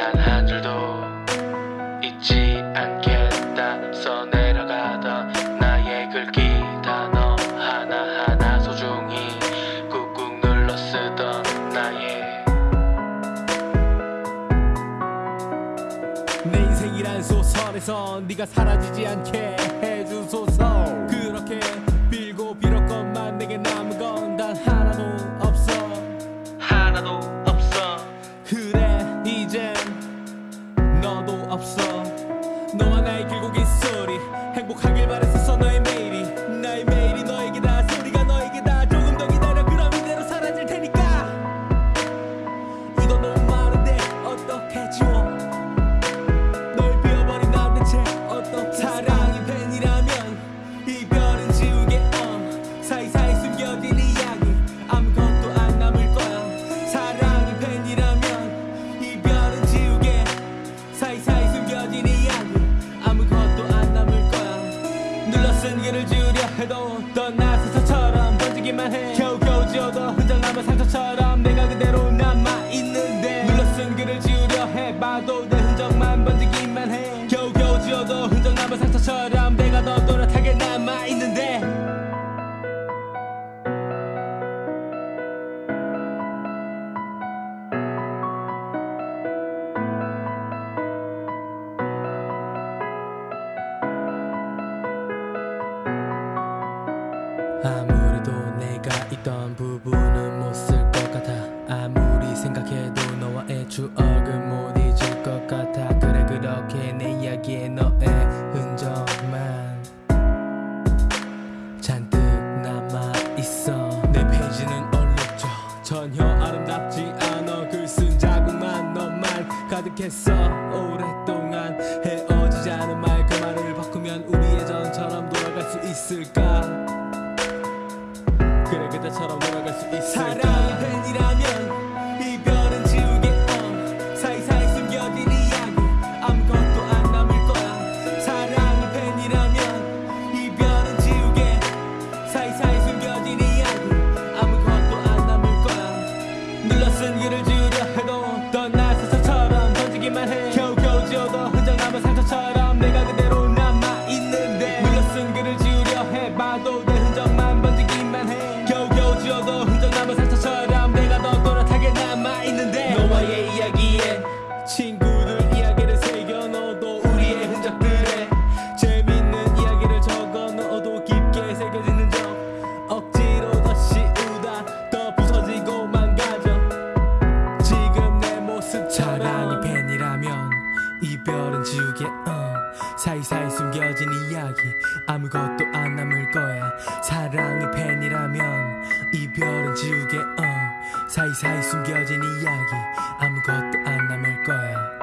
단 한 줄도 잊지 않겠다. 써 내려가던 나의 글귀 단어 하나하나 소중히 꾹꾹 눌러 쓰던 나의 내 인생이란 소설에서 네가 사라지지 않게 해준 소설 그렇게 빌고 빌었건만 내게 남은 건 단 하나도 없어. 모든 길을 줄여 해도 떠나서 서처럼 번지기만 해. 아무래도 내가 있던 부분은 못 쓸 것 같아. 아무리 생각해도 너와의 추억은 못 잊을 것 같아. 그래 그렇게 내 이야기에 너의 흔적만 잔뜩 남아있어. 내 페이지는 얼룩져. 전혀 아름답지 않아. 글 쓴 자국만 너만 가득했어. 오랫동안 그 아무것도 안 남을 거야. 사랑의 팬이라면 이별은 지우게 어. 사이사이 숨겨진 이야기. 아무것도 안 남을 거야.